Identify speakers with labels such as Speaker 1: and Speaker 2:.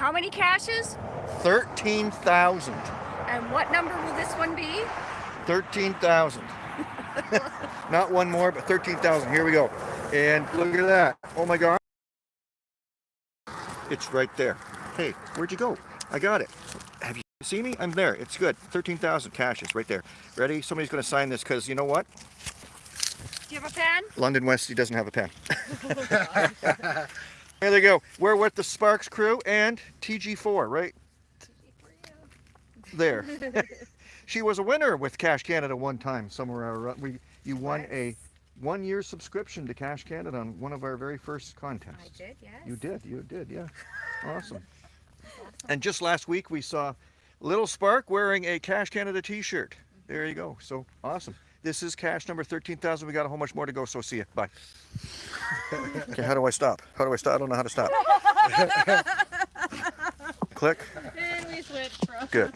Speaker 1: How many caches?
Speaker 2: 13,000.
Speaker 1: And what number will this one be?
Speaker 2: 13,000. Not one more, but 13,000. Here we go. And look at that. Oh my God. It's right there. Hey, where'd you go? I got it. Have you seen me? I'm there. It's good. 13,000 caches right there. Ready? Somebody's going to sign this because you know what?
Speaker 1: Do you have a pen?
Speaker 2: London Westy doesn't have a pen. There they go. We're with the Sparks crew and TG4, right? There. she was a winner with Cache Canada one time somewhere. around- We you won a one year subscription to Cache Canada on one of our very first contests.
Speaker 1: I did, yes.
Speaker 2: You did, you did, yeah. Awesome. And just last week we saw Little Spark wearing a Cache Canada t-shirt. There you go. So awesome. This is cache number 13,000. We got a whole much more to go, so see you. Bye. okay, how do I stop? How do I stop? I don't know how to stop. Click.
Speaker 1: And we switch from
Speaker 2: Good.